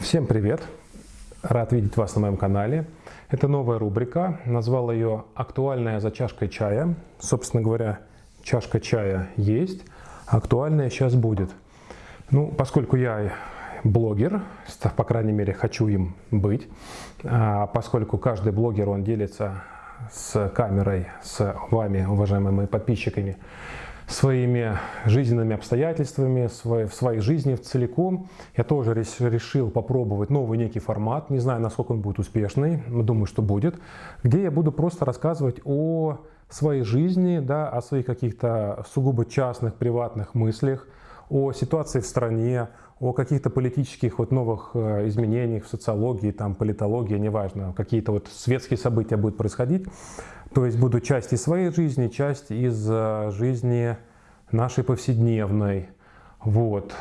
Всем привет! Рад видеть вас на моем канале. Это новая рубрика. Назвал ее «Актуальная за чашкой чая». Собственно говоря, чашка чая есть, актуальная сейчас будет. Ну, поскольку я блогер, по крайней мере, хочу им быть, а поскольку каждый блогер, он делится с камерой, с вами, уважаемыми подписчиками, своими жизненными обстоятельствами, в своей жизни целиком. Я тоже решил попробовать новый некий формат, не знаю, насколько он будет успешный, думаю, что будет, где я буду просто рассказывать о своей жизни, да, о своих каких-то сугубо частных, приватных мыслях, о ситуации в стране, о каких-то политических вот новых э, изменениях в социологии, там, политологии, неважно, какие-то вот светские события будут происходить. То есть буду часть из своей жизни, часть из э, жизни нашей повседневной. Вот.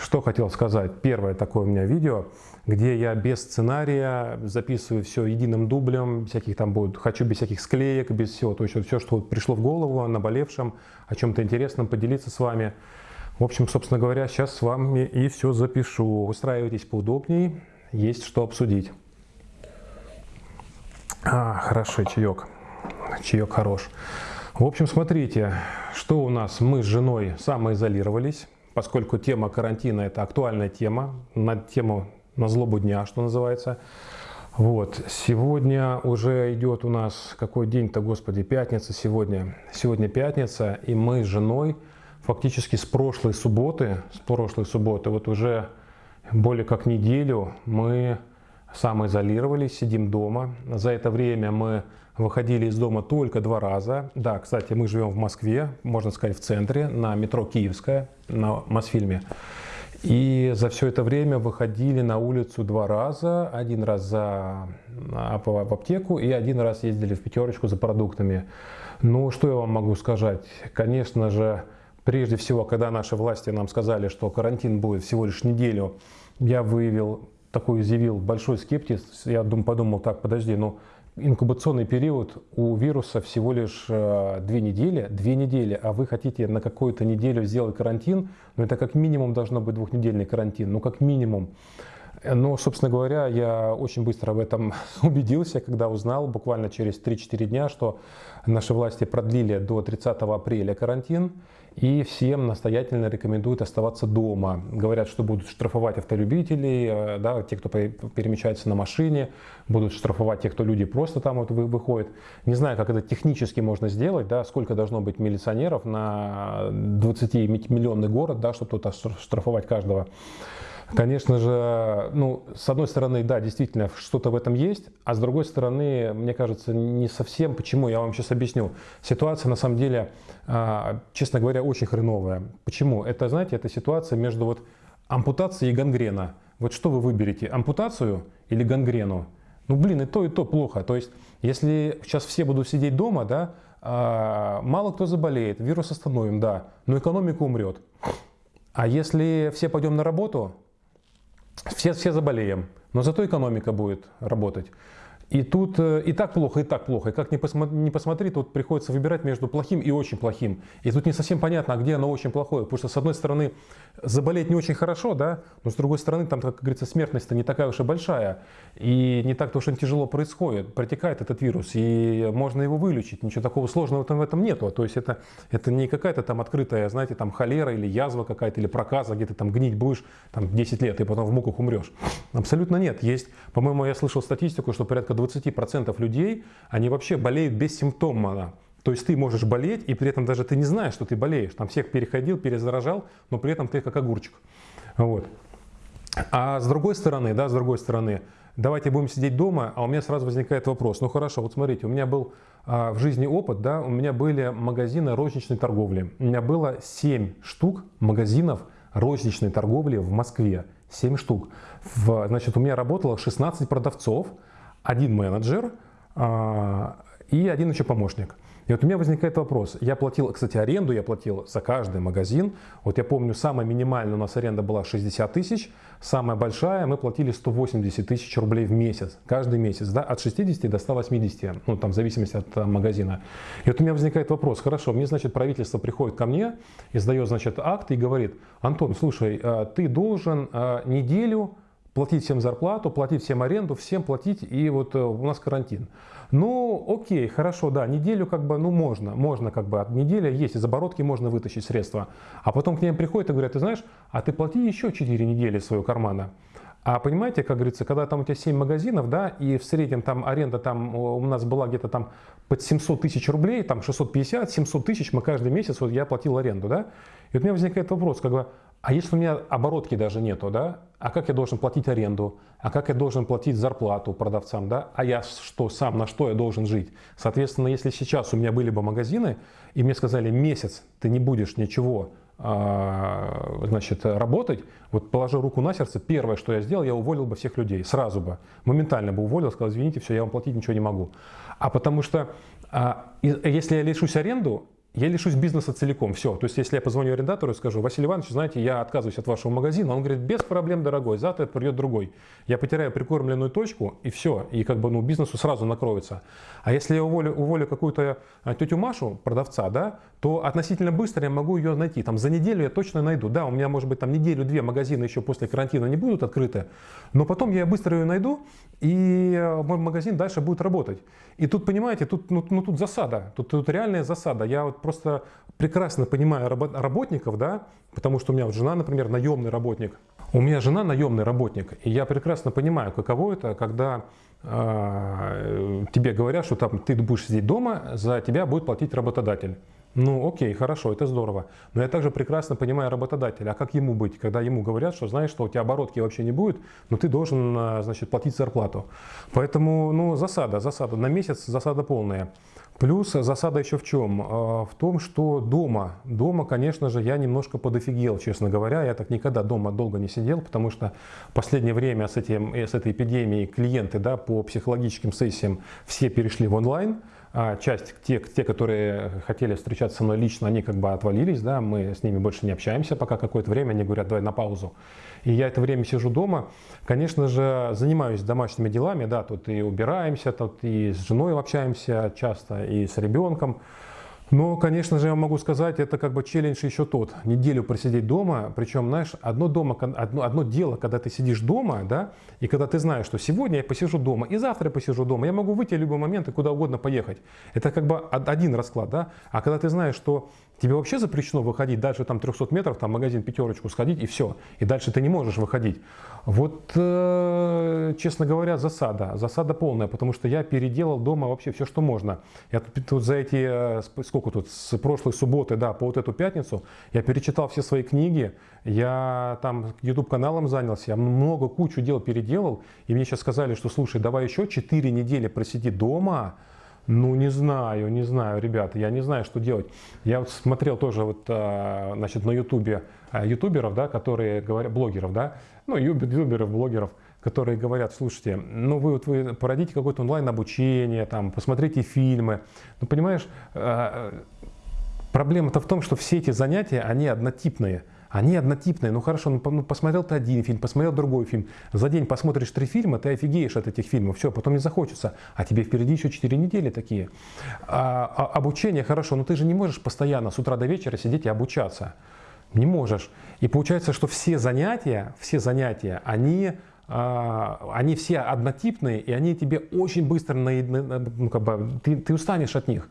Что хотел сказать. Первое такое у меня видео, где я без сценария записываю все единым дублем, всяких там будет, хочу без всяких склеек, без всего. То есть вот все, что пришло в голову, наболевшем, о чем-то интересном поделиться с вами. В общем, собственно говоря, сейчас с вами и все запишу. Устраивайтесь поудобнее, есть что обсудить. А, хороший чаек. Чаек хорош. В общем, смотрите, что у нас. Мы с женой самоизолировались, поскольку тема карантина – это актуальная тема, на тему на злобу дня, что называется. Вот, сегодня уже идет у нас, какой день-то, господи, пятница сегодня. Сегодня пятница, и мы с женой фактически с прошлой субботы, с прошлой субботы, вот уже более как неделю мы самоизолировались, сидим дома. За это время мы выходили из дома только два раза. Да, кстати, мы живем в Москве, можно сказать, в центре, на метро Киевская, на Мосфильме. И за все это время выходили на улицу два раза. Один раз за, в аптеку и один раз ездили в пятерочку за продуктами. Ну, что я вам могу сказать? Конечно же, прежде всего, когда наши власти нам сказали, что карантин будет всего лишь неделю, я выявил такой изъявил большой скептиз. Я подумал, так, подожди, ну инкубационный период у вируса всего лишь э, две недели, две недели, а вы хотите на какую-то неделю сделать карантин, ну это как минимум должно быть двухнедельный карантин, ну как минимум. Но, собственно говоря, я очень быстро в этом убедился, когда узнал буквально через 3-4 дня, что наши власти продлили до 30 апреля карантин и всем настоятельно рекомендуют оставаться дома. Говорят, что будут штрафовать автолюбителей, э, да, те, кто перемещается на машине, будут штрафовать тех, кто люди просто там вот выходят. Не знаю, как это технически можно сделать, да, сколько должно быть милиционеров на 20-миллионный город, да, чтобы тут штрафовать каждого. Конечно же, ну, с одной стороны, да, действительно, что-то в этом есть, а с другой стороны, мне кажется, не совсем. Почему? Я вам сейчас объясню. Ситуация, на самом деле, а, честно говоря, очень хреновая. Почему? Это, знаете, это ситуация между вот ампутацией и гангрена. Вот что вы выберете, ампутацию или гангрену? Ну, блин, и то, и то плохо. То есть, если сейчас все будут сидеть дома, да, а, мало кто заболеет, вирус остановим, да, но экономика умрет. А если все пойдем на работу, все, все заболеем, но зато экономика будет работать. И тут э, и так плохо, и так плохо. И как ни посмотри, не посмотри, тут приходится выбирать между плохим и очень плохим. И тут не совсем понятно, а где оно очень плохое. Потому что, с одной стороны, заболеть не очень хорошо, да, но с другой стороны, там, как говорится, смертность-то не такая уж и большая. И не так-то уж и тяжело происходит. Протекает этот вирус, и можно его вылечить. Ничего такого сложного там в этом нету. То есть это, это не какая-то там открытая, знаете, там холера или язва какая-то, или проказа, где ты там гнить будешь там 10 лет, и потом в муках умрешь. Абсолютно нет. Есть, по-моему, я слышал статистику, что порядка 20% людей, они вообще болеют бессимптомно. То есть ты можешь болеть, и при этом даже ты не знаешь, что ты болеешь. Там всех переходил, перезаражал, но при этом ты как огурчик. Вот. А с другой стороны, да, с другой стороны, давайте будем сидеть дома, а у меня сразу возникает вопрос. Ну хорошо, вот смотрите, у меня был а, в жизни опыт, да, у меня были магазины розничной торговли. У меня было 7 штук магазинов розничной торговли в Москве. 7 штук. В, значит, у меня работало 16 продавцов, один менеджер а, и один еще помощник. И вот у меня возникает вопрос. Я платил, кстати, аренду я платил за каждый магазин. Вот я помню, самая минимальная у нас аренда была 60 тысяч, самая большая мы платили 180 тысяч рублей в месяц, каждый месяц, да, от 60 до 180, ну там в зависимости от а, магазина. И вот у меня возникает вопрос, хорошо, мне, значит, правительство приходит ко мне, издает, значит, акт и говорит, Антон, слушай, а, ты должен а, неделю платить всем зарплату, платить всем аренду, всем платить, и вот э, у нас карантин. Ну, окей, хорошо, да, неделю как бы, ну, можно, можно как бы, от недели есть, из оборотки можно вытащить средства. А потом к ним приходят и говорят, ты знаешь, а ты плати еще 4 недели своего кармана. А понимаете, как говорится, когда там у тебя 7 магазинов, да, и в среднем там аренда там у нас была где-то там под 700 тысяч рублей, там 650, 700 тысяч мы каждый месяц, вот я платил аренду, да. И вот у меня возникает вопрос, как бы, а если у меня оборотки даже нету, да, а как я должен платить аренду, а как я должен платить зарплату продавцам, да, а я что сам, на что я должен жить. Соответственно, если сейчас у меня были бы магазины, и мне сказали, месяц ты не будешь ничего а, значит, работать, вот положил руку на сердце, первое, что я сделал, я уволил бы всех людей, сразу бы, моментально бы уволил, сказал, извините, все, я вам платить ничего не могу. А потому что, а, если я лишусь аренду, я лишусь бизнеса целиком, все. То есть, если я позвоню арендатору и скажу, Василий Иванович, знаете, я отказываюсь от вашего магазина, он говорит, без проблем, дорогой, завтра придет другой. Я потеряю прикормленную точку, и все, и как бы, ну, бизнесу сразу накроется. А если я уволю, уволю какую-то а, тетю Машу, продавца, да, то относительно быстро я могу ее найти. Там за неделю я точно найду. Да, у меня, может быть, там неделю-две магазины еще после карантина не будут открыты, но потом я быстро ее найду, и э, мой магазин дальше будет работать. И тут, понимаете, тут, ну, ну, тут засада, тут, тут реальная засада. Я вот просто прекрасно понимаю работников, да, потому что у меня вот жена, например, наемный работник. У меня жена наемный работник, и я прекрасно понимаю, каково это, когда э, тебе говорят, что там ты будешь сидеть дома, за тебя будет платить работодатель. Ну, окей, хорошо, это здорово. Но я также прекрасно понимаю работодателя. А как ему быть, когда ему говорят, что знаешь, что у тебя оборотки вообще не будет, но ты должен, а, значит, платить зарплату. Поэтому, ну, засада, засада. На месяц засада полная. Плюс засада еще в чем? А, в том, что дома, дома, конечно же, я немножко подофигел, честно говоря. Я так никогда дома долго не сидел, потому что в последнее время с, этим, с этой эпидемией клиенты да, по психологическим сессиям все перешли в онлайн. А часть, те, те, которые хотели встречаться со мной лично, они как бы отвалились, да, мы с ними больше не общаемся пока какое-то время, они говорят, давай на паузу. И я это время сижу дома, конечно же, занимаюсь домашними делами, да, тут и убираемся, тут и с женой общаемся часто, и с ребенком, но, конечно же, я могу сказать, это как бы челлендж еще тот. Неделю просидеть дома, причем, знаешь, одно, дома, одно, одно дело, когда ты сидишь дома, да, и когда ты знаешь, что сегодня я посижу дома, и завтра я посижу дома, я могу выйти в любой момент и куда угодно поехать. Это как бы один расклад, да. А когда ты знаешь, что тебе вообще запрещено выходить дальше там 300 метров, там магазин пятерочку сходить и все, и дальше ты не можешь выходить. Вот, э, честно говоря, засада, засада полная, потому что я переделал дома вообще все, что можно. Я тут, тут за эти, э, сколько тут, с прошлой субботы, да, по вот эту пятницу, я перечитал все свои книги, я там YouTube каналом занялся, я много, кучу дел переделал, и мне сейчас сказали, что, слушай, давай еще 4 недели просиди дома, ну, не знаю, не знаю, ребята, я не знаю, что делать. Я вот смотрел тоже вот, э, значит, на ютубе ютуберов, да, которые говорят, блогеров, да, ну, ютуберов, блогеров, которые говорят, слушайте, ну вы, вот вы породите какое-то онлайн-обучение, там, посмотрите фильмы. Ну, понимаешь, э, проблема-то в том, что все эти занятия, они однотипные. Они однотипные. Ну хорошо, ну, ну посмотрел ты один фильм, посмотрел другой фильм. За день посмотришь три фильма, ты офигеешь от этих фильмов. Все, потом не захочется. А тебе впереди еще четыре недели такие. А, а, обучение хорошо, но ты же не можешь постоянно с утра до вечера сидеть и обучаться. Не можешь. И получается, что все занятия, все занятия, они, э, они все однотипные, и они тебе очень быстро, на, ну, как бы, ты, ты устанешь от них.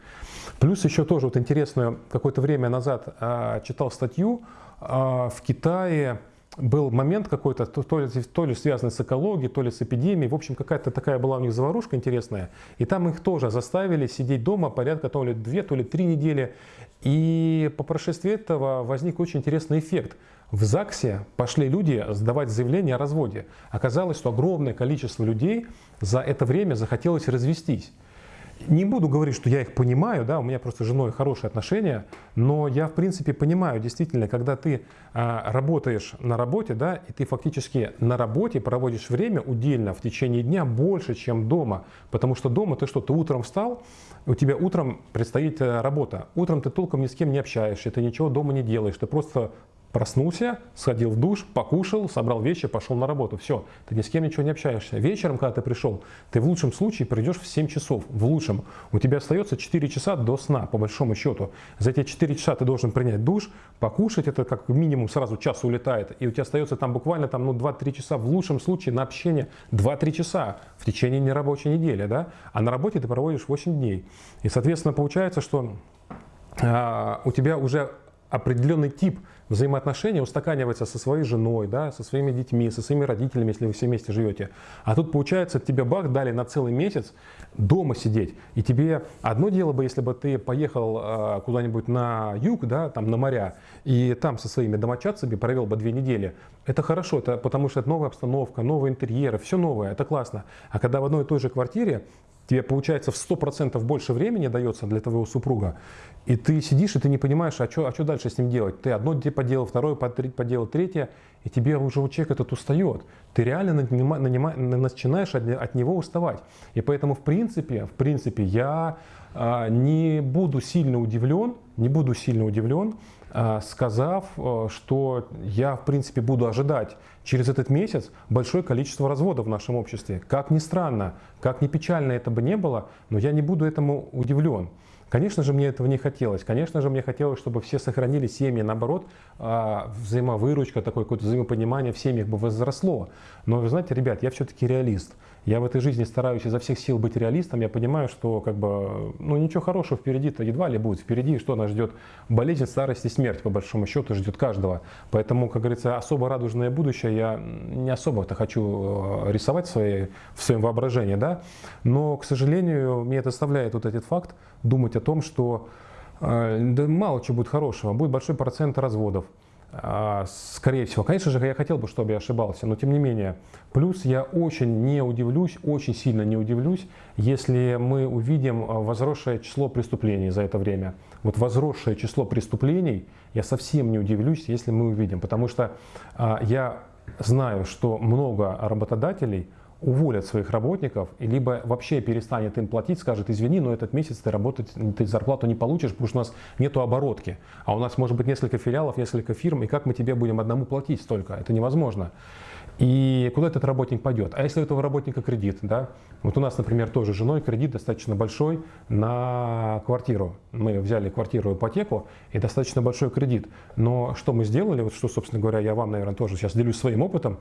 Плюс еще тоже вот интересную, какое-то время назад э, читал статью, в Китае был момент какой-то, то, то, ли, то ли связанный с экологией, то ли с эпидемией. В общем, какая-то такая была у них заварушка интересная. И там их тоже заставили сидеть дома порядка то ли две, то ли три недели. И по прошествии этого возник очень интересный эффект. В ЗАГСе пошли люди сдавать заявление о разводе. Оказалось, что огромное количество людей за это время захотелось развестись. Не буду говорить, что я их понимаю, да, у меня просто с женой хорошие отношения, но я в принципе понимаю, действительно, когда ты а, работаешь на работе, да, и ты фактически на работе проводишь время удельно в течение дня больше, чем дома, потому что дома ты что, ты утром встал, у тебя утром предстоит э, работа, утром ты толком ни с кем не общаешься, ты ничего дома не делаешь, ты просто Проснулся, сходил в душ, покушал, собрал вещи, пошел на работу. Все, ты ни с кем ничего не общаешься. Вечером, когда ты пришел, ты в лучшем случае придешь в 7 часов. В лучшем. У тебя остается 4 часа до сна, по большому счету. За эти 4 часа ты должен принять душ, покушать, это как минимум сразу час улетает. И у тебя остается там буквально там, ну, 2-3 часа, в лучшем случае на общение 2-3 часа в течение нерабочей недели. Да? А на работе ты проводишь 8 дней. И, соответственно, получается, что а, у тебя уже определенный тип взаимоотношения устаканивается со своей женой, да, со своими детьми, со своими родителями, если вы все вместе живете. А тут получается, тебе бах дали на целый месяц дома сидеть. И тебе одно дело бы, если бы ты поехал э, куда-нибудь на юг, да, там на моря, и там со своими домочадцами провел бы две недели. Это хорошо, это потому что это новая обстановка, новые интерьеры, все новое, это классно. А когда в одной и той же квартире тебе получается в 100% больше времени дается для твоего супруга, и ты сидишь, и ты не понимаешь, а что а что дальше с ним делать. Ты одно поделал, второе поделал, третье, и тебе уже у человека этот устает. Ты реально нанима, нанима, начинаешь от, от него уставать. И поэтому, в принципе, в принципе я а, не буду сильно удивлен, не буду сильно удивлен, сказав, а, что я, в принципе, буду ожидать через этот месяц большое количество разводов в нашем обществе. Как ни странно, как ни печально это бы не было, но я не буду этому удивлен. Конечно же, мне этого не хотелось. Конечно же, мне хотелось, чтобы все сохранили семьи. Наоборот, а, взаимовыручка, такое какое-то взаимопонимание в семьях бы возросло. Но, вы знаете, ребят, я все-таки реалист. Я в этой жизни стараюсь изо всех сил быть реалистом. Я понимаю, что как бы, ну, ничего хорошего впереди-то едва ли будет. Впереди что нас ждет? Болезнь, старость и смерть, по большому счету, ждет каждого. Поэтому, как говорится, особо радужное будущее я не особо-то хочу э, рисовать в, своей, в своем воображении. Да? Но, к сожалению, мне это оставляет вот этот факт думать о том, что э, да мало чего будет хорошего. Будет большой процент разводов. А, скорее всего. Конечно же, я хотел бы, чтобы я ошибался, но тем не менее. Плюс я очень не удивлюсь, очень сильно не удивлюсь, если мы увидим а, возросшее число преступлений за это время. Вот возросшее число преступлений, я совсем не удивлюсь, если мы увидим. Потому что а, я знаю, что много работодателей уволят своих работников, либо вообще перестанет им платить, скажет, извини, но этот месяц ты работать, ты зарплату не получишь, потому что у нас нету оборотки. А у нас может быть несколько филиалов, несколько фирм, и как мы тебе будем одному платить столько? Это невозможно. И куда этот работник пойдет? А если у этого работника кредит, да? Вот у нас, например, тоже женой кредит достаточно большой на квартиру. Мы взяли квартиру ипотеку и достаточно большой кредит. Но что мы сделали, вот что, собственно говоря, я вам, наверное, тоже сейчас делюсь своим опытом.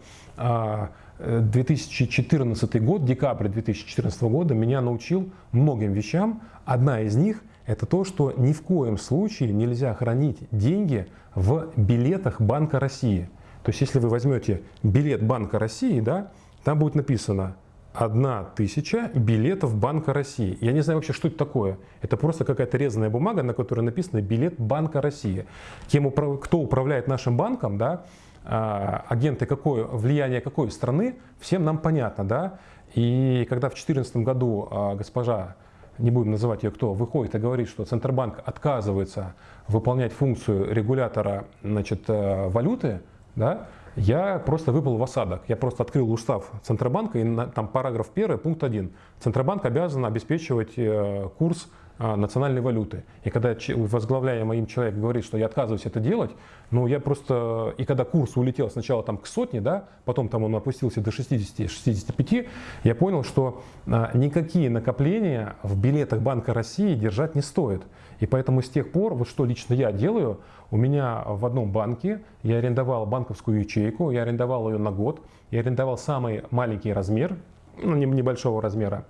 2014 а, год, декабрь 2014 года меня научил многим вещам. Одна из них – это то, что ни в коем случае нельзя хранить деньги в билетах Банка России – то есть, если вы возьмете билет Банка России, да, там будет написано одна тысяча билетов Банка России. Я не знаю вообще, что это такое. Это просто какая-то резаная бумага, на которой написано билет Банка России. Кем, кто управляет нашим банком, да, а, агенты какой, влияние какой страны, всем нам понятно. Да? И когда в 2014 году а, госпожа не будем называть ее кто, выходит и говорит, что Центробанк отказывается выполнять функцию регулятора значит, э, валюты, да, я просто выпал в осадок. Я просто открыл устав Центробанка, и на, там параграф 1, пункт 1. Центробанк обязан обеспечивать э, курс а, национальной валюты. И когда возглавляемый им человек говорит, что я отказываюсь это делать, ну я просто, и когда курс улетел сначала там к сотне, да, потом там он опустился до 60-65, я понял, что а, никакие накопления в билетах Банка России держать не стоит. И поэтому с тех пор, вот что лично я делаю, у меня в одном банке я арендовал банковскую ячейку, я арендовал ее на год, я арендовал самый маленький размер, ну, небольшого размера,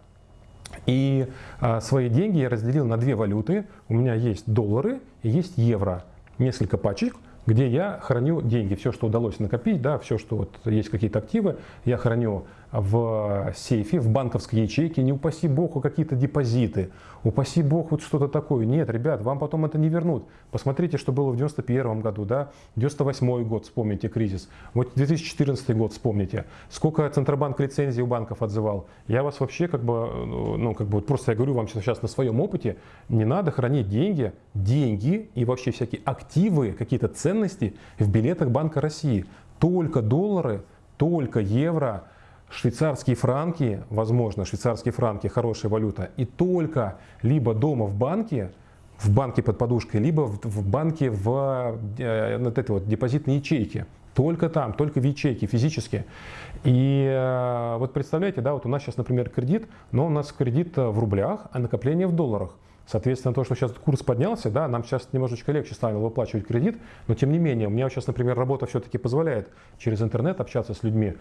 и а, свои деньги я разделил на две валюты. У меня есть доллары и есть евро. Несколько пачек, где я храню деньги. Все, что удалось накопить, да, все, что вот есть какие-то активы, я храню в сейфе, в банковской ячейке, не упаси бог, какие-то депозиты, упаси бог вот что-то такое. Нет, ребят, вам потом это не вернут. Посмотрите, что было в 91 году, да, 98 год, вспомните кризис, вот 2014 год вспомните, сколько Центробанк лицензий у банков отзывал. Я вас вообще как бы, ну как бы просто я говорю вам сейчас на своем опыте, не надо хранить деньги, деньги и вообще всякие активы, какие-то ценности в билетах Банка России. Только доллары, только евро, швейцарские франки, возможно, швейцарские франки хорошая валюта, и только либо дома в банке, в банке под подушкой, либо в, в банке в э, вот этой вот депозитной ячейке. Только там, только в ячейке, физически. И э, вот представляете, да, вот у нас сейчас, например, кредит, но у нас кредит в рублях, а накопление в долларах. Соответственно, то, что сейчас курс поднялся, да, нам сейчас немножечко легче стало выплачивать кредит, но тем не менее, у меня сейчас, например, работа все-таки позволяет через интернет общаться с людьми.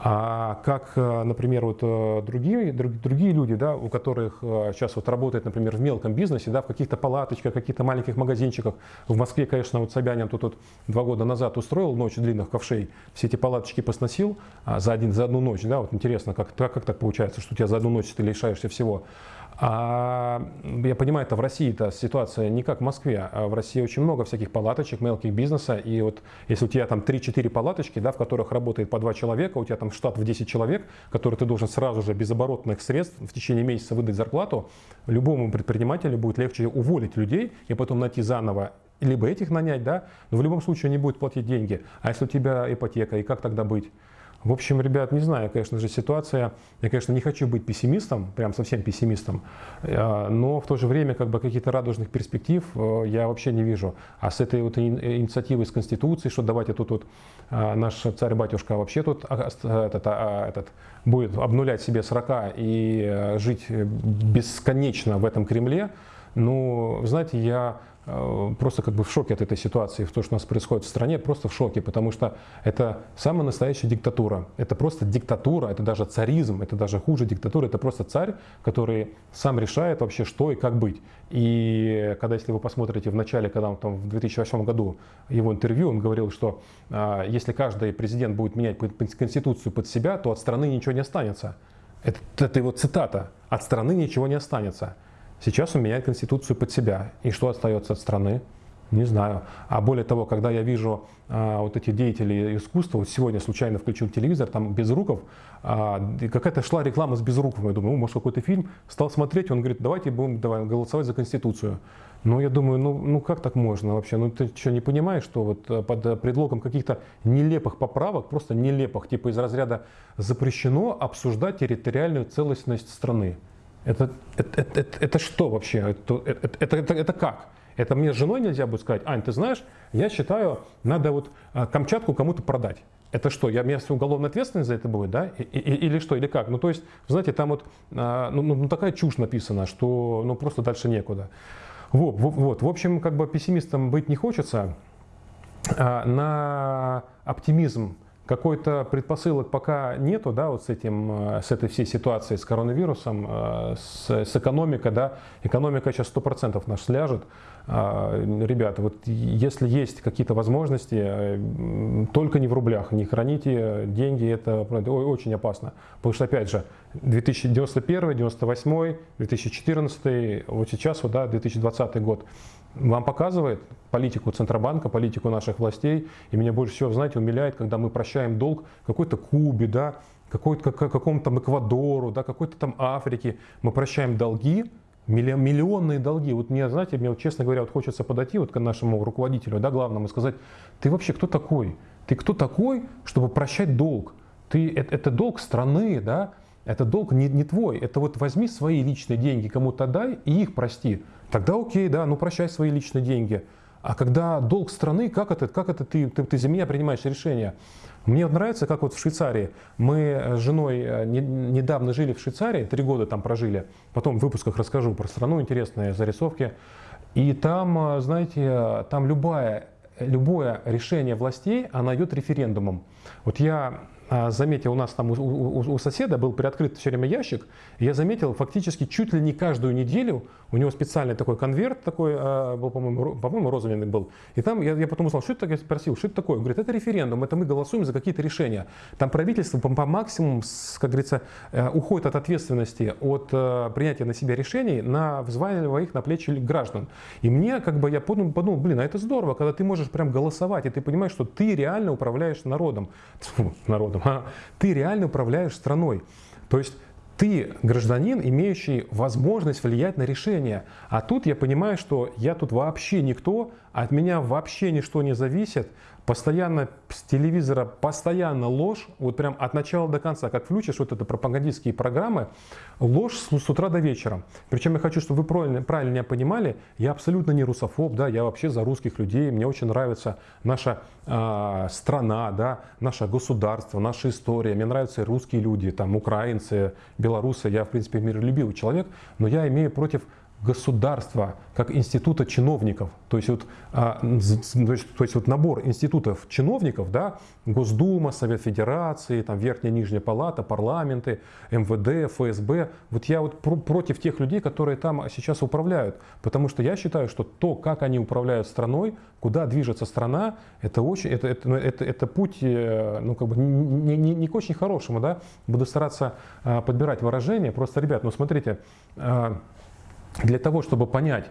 А как, э, например, вот э, другие, другие люди, да, у которых сейчас э, вот работает, например, в мелком бизнесе, да, в каких-то палаточках, каких-то маленьких магазинчиках. В Москве, конечно, вот Собянин тут, тут два года назад устроил ночь длинных ковшей, все эти палаточки посносил а, за, один, за одну ночь. Да, вот интересно, как, как, как так получается, что у тебя за одну ночь ты лишаешься всего. А я понимаю, это в России эта ситуация не как в Москве. А в России очень много всяких палаточек, мелких бизнеса. И вот если у тебя там 3-4 палаточки, да, в которых работает по 2 человека, у тебя там штат в 10 человек, который ты должен сразу же без оборотных средств в течение месяца выдать зарплату, любому предпринимателю будет легче уволить людей и потом найти заново либо этих нанять, да, но в любом случае они будут платить деньги. А если у тебя ипотека, и как тогда быть? В общем, ребят, не знаю, конечно же, ситуация, я, конечно, не хочу быть пессимистом, прям совсем пессимистом, э, но в то же время как бы каких-то радужных перспектив э, я вообще не вижу. А с этой вот инициативой с Конституцией, что давайте тут вот э, наш царь-батюшка вообще тут а, этот, а, этот, будет обнулять себе срока и жить бесконечно в этом Кремле, ну, знаете, я просто как бы в шоке от этой ситуации, в то, что у нас происходит в стране, просто в шоке, потому что это самая настоящая диктатура. Это просто диктатура, это даже царизм, это даже хуже диктатура, это просто царь, который сам решает вообще, что и как быть. И когда, если вы посмотрите в начале, когда он там в 2008 году его интервью, он говорил, что а, если каждый президент будет менять конституцию под себя, то от страны ничего не останется. Это, это его цитата. От страны ничего не останется. Сейчас он меняет конституцию под себя. И что остается от страны? Не знаю. А более того, когда я вижу а, вот эти деятели искусства, вот сегодня случайно включил телевизор, там Безруков, а, какая-то шла реклама с Безруковым, я думаю, может какой-то фильм, стал смотреть, он говорит, давайте будем давай, голосовать за Конституцию. Ну, я думаю, ну, ну как так можно вообще? Ну, ты что, не понимаешь, что вот э, под предлогом каких-то нелепых поправок, просто нелепых, типа из разряда запрещено обсуждать территориальную целостность страны? Это, это, это, это, что вообще? Это, это, это, это, как? Это мне с женой нельзя будет сказать, Ань, ты знаешь, я считаю, надо вот а, Камчатку кому-то продать. Это что, я, меня уголовная ответственность за это будет, да? И, и, или что, или как? Ну, то есть, знаете, там вот а, ну, ну, такая чушь написана, что ну, просто дальше некуда. Вот, вот, в общем, как бы пессимистом быть не хочется. А, на оптимизм какой-то предпосылок пока нету, да, вот с этим, э, с этой всей ситуацией с коронавирусом, э, с, с экономикой, да, экономика сейчас 100% наш сляжет. А, ребята, вот если есть какие-то возможности, э, только не в рублях, не храните деньги, это очень опасно. Потому что, опять же, 2091, 98, 2014, вот сейчас, вот, да, 2020 год, вам показывает политику Центробанка, политику наших властей. И меня больше всего, знаете, умиляет, когда мы прощаем долг какой-то Кубе, да, какой-то, какому-то там Эквадору, да, какой-то там Африке. Мы прощаем долги, миллионные долги. Вот мне, знаете, мне, вот, честно говоря, вот хочется подойти вот к нашему руководителю, да, главному, и сказать, ты вообще кто такой? Ты кто такой, чтобы прощать долг? Ты, это, это долг страны, да, это долг не, не твой. Это вот возьми свои личные деньги кому-то дай и их прости. Тогда окей, да, ну прощай свои личные деньги. А когда долг страны, как это, как это ты, ты, ты за меня принимаешь решение? Мне нравится, как вот в Швейцарии. Мы с женой э, не, недавно жили в Швейцарии, три года там прожили. Потом в выпусках расскажу про страну, интересные зарисовки. И там, э, знаете, там любое, любое решение властей, оно идет референдумом. Вот я заметил, у нас там у, у, у соседа был приоткрыт все время ящик, я заметил фактически чуть ли не каждую неделю у него специальный такой конверт такой а, был, по-моему, по-моему, розовенный был. И там я, я потом узнал, что это я спросил, что это такое? Он говорит, это референдум, это мы голосуем за какие-то решения. Там правительство по, по максимуму, как говорится, э, уходит от ответственности, от э, принятия на себя решений, на взваливая их на плечи граждан. И мне, как бы, я подумал, подумал, блин, а это здорово, когда ты можешь прям голосовать, и ты понимаешь, что ты реально управляешь народом. Фу, народом, а? Ты реально управляешь страной. То есть ты гражданин, имеющий возможность влиять на решение. А тут я понимаю, что я тут вообще никто, от меня вообще ничто не зависит, постоянно с телевизора, постоянно ложь, вот прям от начала до конца, как включишь вот это пропагандистские программы, ложь с, с утра до вечера. Причем я хочу, чтобы вы правильно, правильно меня понимали, я абсолютно не русофоб, да, я вообще за русских людей, мне очень нравится наша э, страна, да, наше государство, наша история, мне нравятся русские люди, там, украинцы, белорусы, я, в принципе, миролюбивый человек, но я имею против государства как института чиновников, то есть вот, а, то есть, то есть вот набор институтов чиновников, да, Госдума, Совет Федерации, там Верхняя Нижняя Палата, парламенты, МВД, ФСБ, вот я вот пр против тех людей, которые там сейчас управляют, потому что я считаю, что то, как они управляют страной, куда движется страна, это очень, это, это, это, это путь, э, ну как бы не, не, не к очень хорошему, да, буду стараться а, подбирать выражения, просто, ребят, ну смотрите, а, для того, чтобы понять,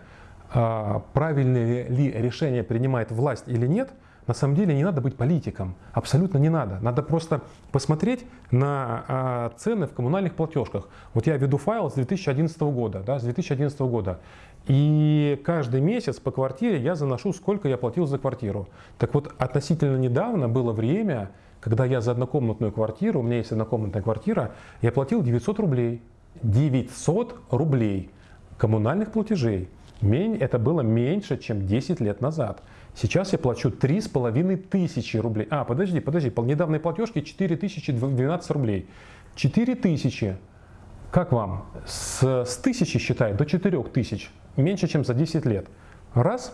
а, правильное ли решение принимает власть или нет, на самом деле не надо быть политиком, абсолютно не надо. Надо просто посмотреть на а, цены в коммунальных платежках. Вот я веду файл с 2011 года, да, с 2011 года, и каждый месяц по квартире я заношу, сколько я платил за квартиру. Так вот, относительно недавно было время, когда я за однокомнатную квартиру, у меня есть однокомнатная квартира, я платил 900 рублей. 900 рублей коммунальных платежей. Это было меньше, чем 10 лет назад. Сейчас я плачу 3,5 тысячи рублей. А, подожди, подожди, по недавней платежке 4012 рублей. 4 тысячи. Как вам? С, с тысячи считай до 4 тысяч. Меньше, чем за 10 лет. Раз.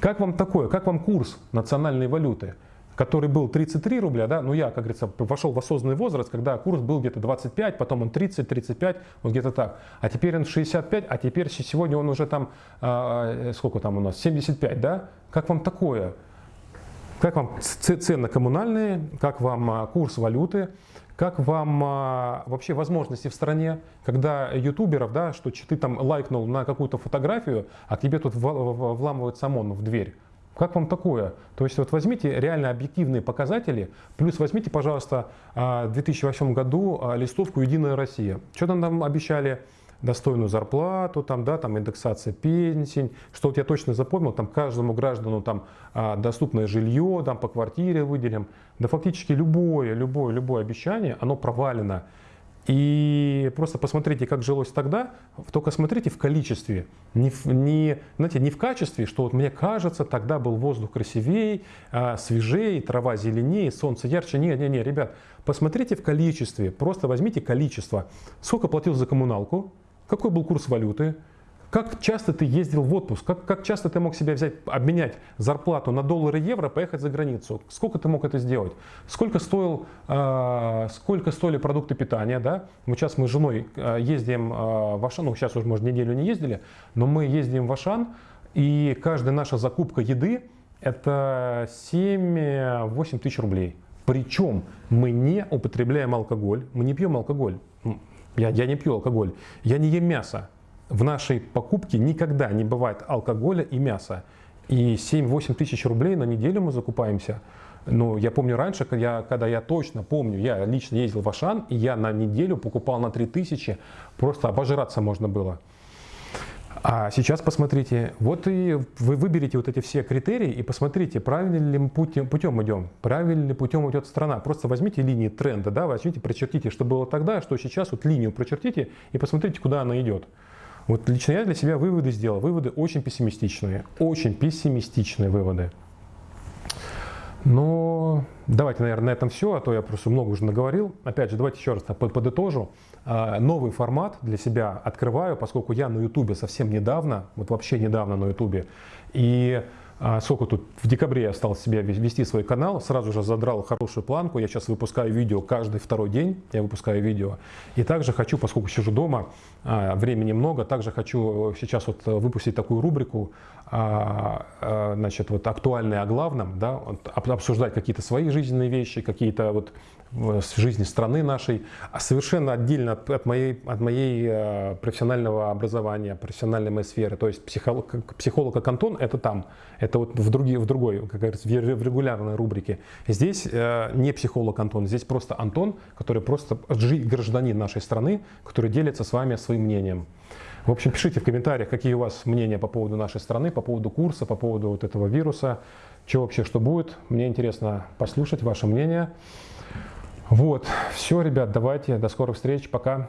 Как вам такое? Как вам курс национальной валюты? Который был 33 рубля, да, ну я, как говорится, вошел в осознанный возраст, когда курс был где-то 25, потом он 30, 35, вот где-то так. А теперь он 65, а теперь сегодня он уже там, э, сколько там у нас, 75, да? Как вам такое? Как вам цены коммунальные, как вам а, курс валюты, как вам а, вообще возможности в стране, когда ютуберов, да, что ты там лайкнул на какую-то фотографию, а к тебе тут вламывается ОМОН в дверь. Как вам такое? То есть вот возьмите реально объективные показатели, плюс возьмите, пожалуйста, а, в 2008 году а, листовку «Единая Россия». Что там нам обещали? достойную зарплату, там, да, там индексация пенсий, что вот я точно запомнил, там каждому граждану там а, доступное жилье, там по квартире выделим, да фактически любое, любое, любое обещание, оно провалено. И просто посмотрите, как жилось тогда, только смотрите в количестве, не, не, знаете, не в качестве, что вот мне кажется, тогда был воздух красивее, а, свежее, трава зеленее, солнце ярче. Не, не, не, ребят, посмотрите в количестве, просто возьмите количество. Сколько платил за коммуналку, какой был курс валюты, как часто ты ездил в отпуск? Как, как часто ты мог себе взять, обменять зарплату на доллары и евро, поехать за границу? Сколько ты мог это сделать? Сколько, стоил, э, сколько стоили продукты питания? Да? Вот сейчас мы с женой э, ездим э, в Ашан, ну сейчас уже, может, неделю не ездили, но мы ездим в Ашан, и каждая наша закупка еды это 7-8 тысяч рублей. Причем мы не употребляем алкоголь, мы не пьем алкоголь. Я, я не пью алкоголь, я не ем мясо в нашей покупке никогда не бывает алкоголя и мяса. И 7-8 тысяч рублей на неделю мы закупаемся. Ну, я помню раньше, когда я, когда я точно помню, я лично ездил в Ашан, и я на неделю покупал на 3000, просто обожраться можно было. А сейчас посмотрите, вот и вы выберете вот эти все критерии и посмотрите, правильным путем, путем идем, правильным путем идет страна. Просто возьмите линии тренда, да, возьмите, прочертите, что было тогда, что сейчас, вот линию прочертите и посмотрите, куда она идет. Вот лично я для себя выводы сделал. Выводы очень пессимистичные. Очень пессимистичные выводы. Но давайте, наверное, на этом все, а то я просто много уже наговорил. Опять же, давайте еще раз подытожу. А, новый формат для себя открываю, поскольку я на Ютубе совсем недавно, вот вообще недавно на Ютубе. И сколько тут, в декабре я стал себе вести свой канал, сразу же задрал хорошую планку, я сейчас выпускаю видео каждый второй день, я выпускаю видео. И также хочу, поскольку сижу дома, а, времени много, также хочу сейчас вот выпустить такую рубрику, а, значит, вот актуальное о главном, да, обсуждать какие-то свои жизненные вещи, какие-то вот с жизни страны нашей, а совершенно отдельно от, от моей, от моей э, профессионального образования, профессиональной моей сферы. То есть психолог, психолог как Антон – это там, это вот в, другие, в другой, как говорится, в регулярной рубрике. Здесь э, не психолог Антон, здесь просто Антон, который просто гражданин нашей страны, который делится с вами своим мнением. В общем, пишите в комментариях, какие у вас мнения по поводу нашей страны, по поводу курса, по поводу вот этого вируса, что вообще, что будет. Мне интересно послушать ваше мнение. Вот, все, ребят, давайте, до скорых встреч, пока.